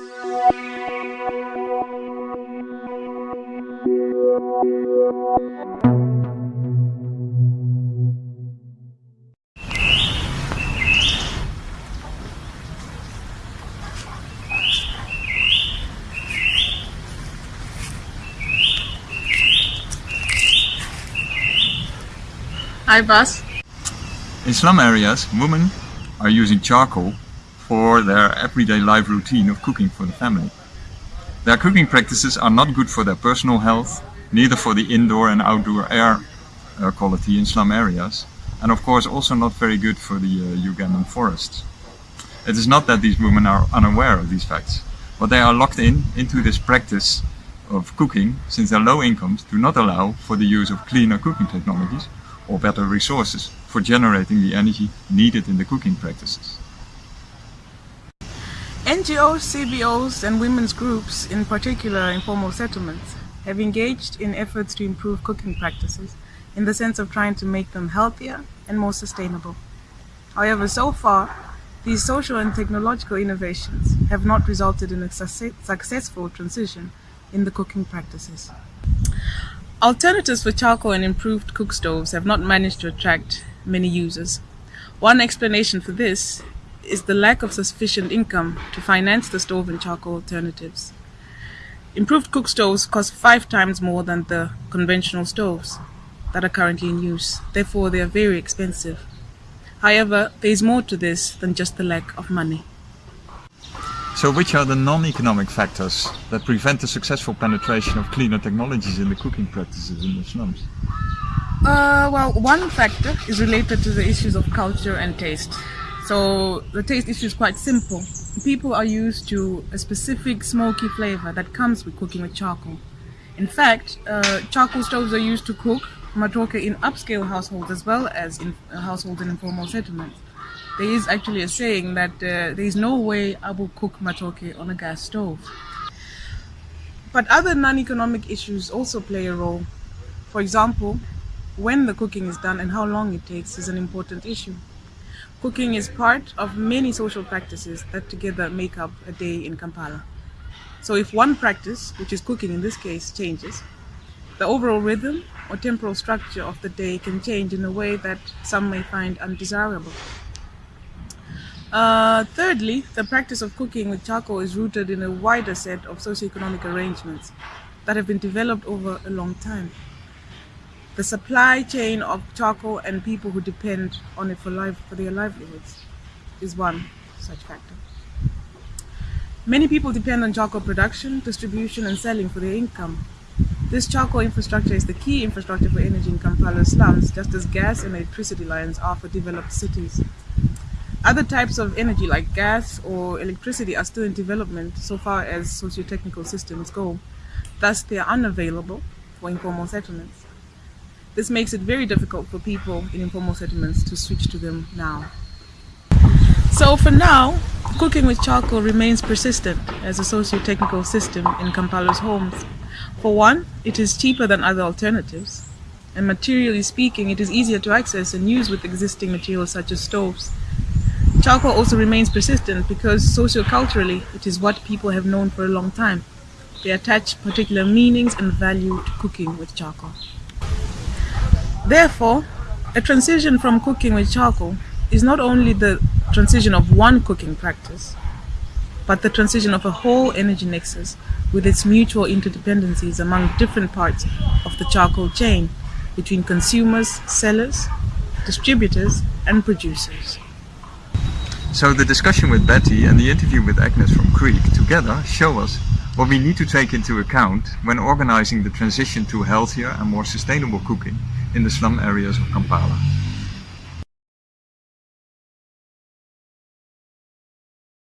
Hi, Bas. In slum areas, women are using charcoal for their everyday life routine of cooking for the family. Their cooking practices are not good for their personal health, neither for the indoor and outdoor air quality in slum areas, and of course also not very good for the uh, Ugandan forests. It is not that these women are unaware of these facts, but they are locked in into this practice of cooking since their low incomes do not allow for the use of cleaner cooking technologies or better resources for generating the energy needed in the cooking practices. NGOs, CBOs and women's groups, in particular informal settlements, have engaged in efforts to improve cooking practices in the sense of trying to make them healthier and more sustainable. However, so far, these social and technological innovations have not resulted in a successful transition in the cooking practices. Alternatives for charcoal and improved cook stoves have not managed to attract many users. One explanation for this is the lack of sufficient income to finance the stove and charcoal alternatives. Improved cook stoves cost five times more than the conventional stoves that are currently in use. Therefore, they are very expensive. However, there is more to this than just the lack of money. So which are the non-economic factors that prevent the successful penetration of cleaner technologies in the cooking practices in the slums? Uh, well, one factor is related to the issues of culture and taste. So the taste issue is quite simple. People are used to a specific smoky flavor that comes with cooking with charcoal. In fact, uh, charcoal stoves are used to cook matoke in upscale households as well as in uh, households in informal settlements there is actually a saying that uh, there is no way I will cook matoke on a gas stove. But other non-economic issues also play a role. For example, when the cooking is done and how long it takes is an important issue. Cooking is part of many social practices that together make up a day in Kampala. So if one practice, which is cooking in this case, changes, the overall rhythm or temporal structure of the day can change in a way that some may find undesirable. Uh, thirdly, the practice of cooking with charcoal is rooted in a wider set of socioeconomic arrangements that have been developed over a long time. The supply chain of charcoal and people who depend on it for, life, for their livelihoods is one such factor. Many people depend on charcoal production, distribution and selling for their income. This charcoal infrastructure is the key infrastructure for energy in Kampala slums, just as gas and electricity lines are for developed cities. Other types of energy like gas or electricity are still in development so far as socio-technical systems go. Thus, they are unavailable for informal settlements. This makes it very difficult for people in informal settlements to switch to them now. So for now, cooking with charcoal remains persistent as a socio-technical system in Kampala's homes. For one, it is cheaper than other alternatives. And materially speaking, it is easier to access and use with existing materials such as stoves. Charcoal also remains persistent because socioculturally it is what people have known for a long time. They attach particular meanings and value to cooking with charcoal. Therefore, a transition from cooking with charcoal is not only the transition of one cooking practice, but the transition of a whole energy nexus with its mutual interdependencies among different parts of the charcoal chain between consumers, sellers, distributors, and producers. So the discussion with Betty and the interview with Agnes from Creek together show us what we need to take into account when organizing the transition to healthier and more sustainable cooking in the slum areas of Kampala.